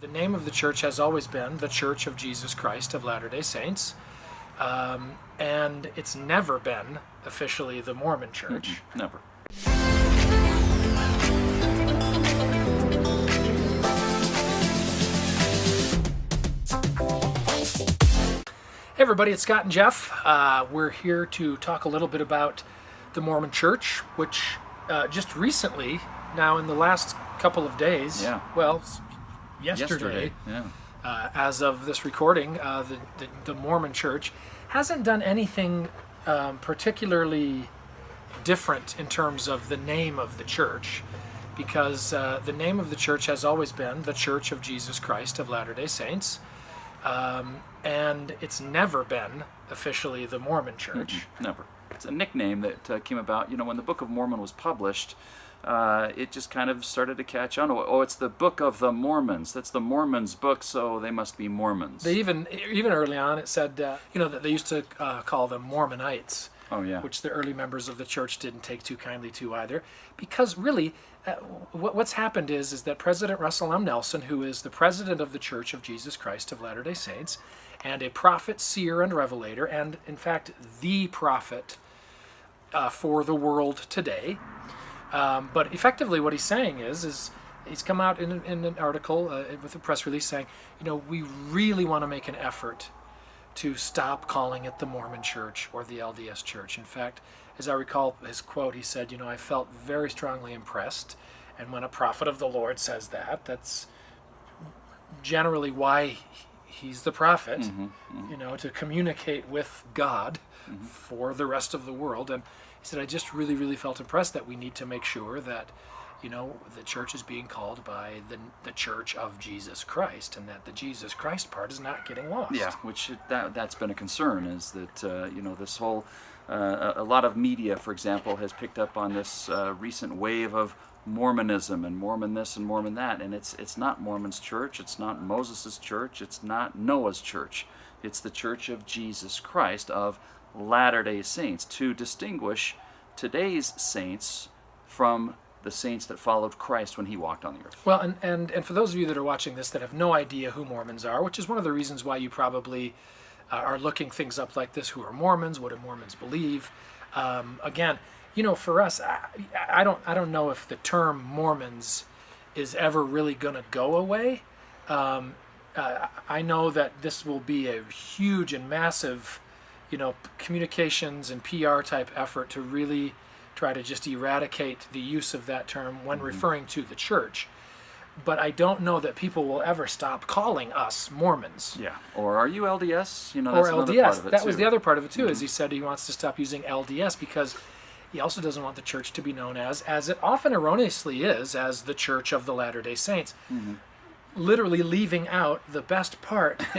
The name of the church has always been the Church of Jesus Christ of Latter-day Saints. Um, and it's never been officially the Mormon Church. Never. Hey everybody, it's Scott and Jeff. Uh, we're here to talk a little bit about the Mormon Church, which uh, just recently, now in the last couple of days, Yeah. well, yesterday, Yesterday. Yeah. uh, as of this recording, uh, the, the, the Mormon Church hasn't done anything um, particularly different in terms of the name of the church, because uh, the name of the church has always been the Church of Jesus Christ of Latter day Saints. Um, and it's never been officially the Mormon Church. Never. It's a nickname that uh, came about, you know, when the Book of Mormon was published. Uh, it just kind of started to catch on. Oh, oh, it's the Book of the Mormons. That's the Mormons' book, so they must be Mormons. They even even early on it said uh, you know that they used to uh, call them Mormonites, oh, yeah. which the early members of the church didn't take too kindly to either, because really. Uh, what, what's happened is is that President Russell M. Nelson, who is the president of the Church of Jesus Christ of Latter-day Saints, and a prophet, seer, and revelator, and in fact the prophet uh, for the world today. Um, but effectively, what he's saying is, is he's come out in, in an article uh, with a press release saying, you know, we really want to make an effort to stop calling it the Mormon Church or the LDS Church. In fact, as I recall his quote, he said, you know, I felt very strongly impressed. And when a prophet of the Lord says that, that's generally why he's the prophet, you know, to communicate with God for the rest of the world. And he said, I just really, really felt impressed that we need to make sure that, you know, the church is being called by the, the Church of Jesus Christ and that the Jesus Christ part is not getting lost. Yeah, which that that's been a concern is that uh, you know this whole uh, a a lot of media, for example, has picked up on this uh, recent wave of Mormonism and Mormon this and Mormon that, and it's it's not Mormon's church, it's not Moses' church, it's not Noah's church, it's the Church of Jesus Christ of Latter-day Saints to distinguish today's saints from the saints that followed Christ when he walked on the earth. Well, and, and, and for those of you that are watching this that have no idea who Mormons are, which is one of the reasons why you probably uh, are looking things up like this who are Mormons, what do Mormons believe? Um, again, you know, for us, I, I don't I don't know if the term Mormons is ever really going to go away. Um, uh, I know that this will be a huge and massive, you know, communications and PR type effort to really try to just eradicate the use of that term when referring to the church. But I don't know that people will ever stop calling us Mormons Yeah. Or are you LDS? You know, or LDS. of it That was the other part of it too, is he said he wants to stop using LDS because he also doesn't want the church to be known as, as it often erroneously is, as the Church of the Latter Day Saints. Mm-hmm. Literally leaving out the best part.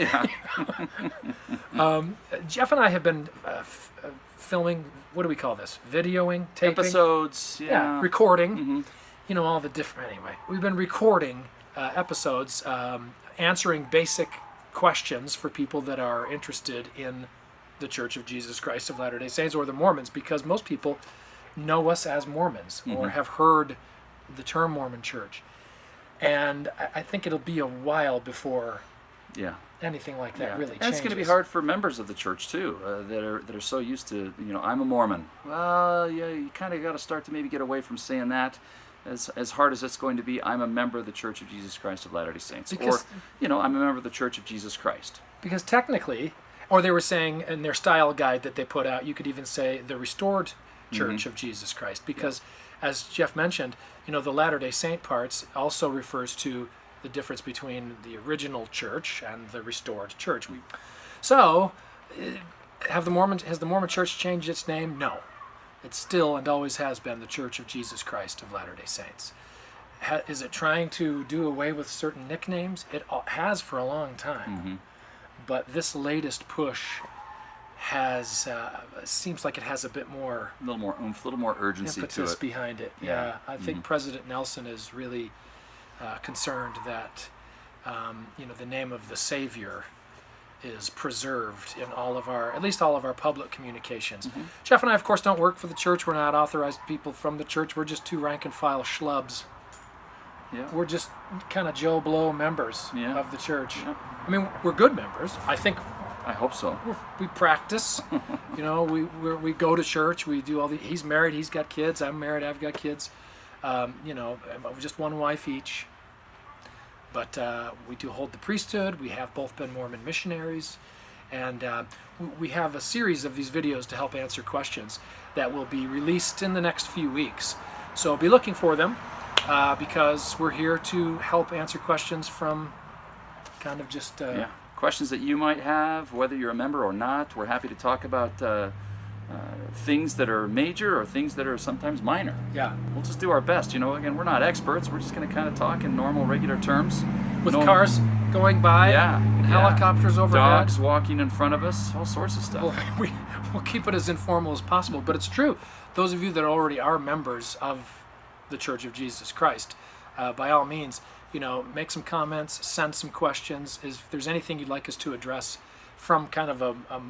um, Jeff and I have been uh, f- uh, filming. What do we call this? Videoing, taping, episodes. yeah, Yeah. recording. You know all the different. Anyway, we've been recording uh, episodes, um, answering basic questions for people that are interested in the Church of Jesus Christ of Latter Day Saints or the Mormons, because most people know us as Mormons or have heard the term Mormon Church, and I, I think it'll be a while before yeah. anything like that yeah. really and changes. it's going to be hard for members of the church too, uh, that are that are so used to you know I'm a Mormon. Well, yeah, you kind of got to start to maybe get away from saying that. As, as hard as it's going to be, I'm a member of the Church of Jesus Christ of Latter-day Saints, Because- or you know, I'm a member of the Church of Jesus Christ. Because technically, or they were saying in their style guide that they put out, you could even say the restored Church of Jesus Christ. Because, as Jeff mentioned, you know, the Latter day Saint parts also refers to the difference between the original church and the restored church. We, so, eh, have the Mormon has the Mormon Church changed its name? No, it's still and always has been the Church of Jesus Christ of Latter day Saints. Ha, is it trying to do away with certain nicknames? It has for a long time but this latest push has uh, seems like it has a bit more A little more oomph, a little more urgency to impetus it. behind it. Yeah. Yeah, I think President Nelson is really uh, concerned that um, you know the name of the Savior is preserved in all of our, at least all of our public communications. Jeff and I, of course, don't work for the church. We're not authorized people from the church. We're just two rank and file schlubs Yeah. we're just kind of Joe Blow members Yeah. of the church. Yeah. I mean, we're good members. I think I hope so. we're, practice. you know, we we're, we go to church. We do all the. He's married. He's got kids. I'm married. I've got kids. Um, you know, just one wife each. But uh, we do hold the priesthood. We have both been Mormon missionaries, and uh, we- we have a series of these videos to help answer questions that will be released in the next few weeks. So be looking for them uh, because we're here to help answer questions from kind of just uh, Yeah. Questions that you might have, whether you're a member or not, we're happy to talk about uh, uh, things that are major or things that are sometimes minor. yeah. We'll just do our best. You know, again, we're not experts. We're just going to kind of talk in normal, regular terms. with No- cars going by Yeah, and yeah. helicopters overhead. dogs walking in front of us, all sorts of stuff. Well, we, we'll keep it as informal as possible, but it's true. Those of you that already are members of the Church of Jesus Christ, uh, by all means, you know, make some comments, send some questions. If there's anything you'd like us to address from kind of a, a,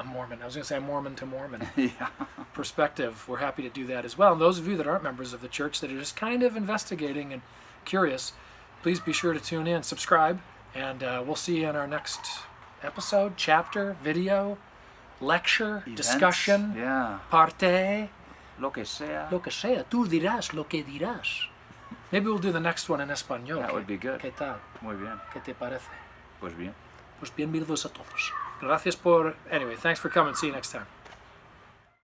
a Mormon, I was going to say a Mormon to Mormon yeah. perspective, we're happy to do that as well. And those of you that aren't members of the church that are just kind of investigating and curious, please be sure to tune in, subscribe, and uh, we'll see you in our next episode, chapter, video, lecture, Events. discussion, Yeah. parte, Lo que sea. lo que sea. Tú dirás lo que dirás. Maybe we'll do the next one in español. That would be good. ¿Qué tal? Muy bien. ¿Qué te parece? Pues bien. Pues bienvenidos a todos. Gracias por. Anyway, thanks for coming. See you next time.